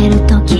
ける時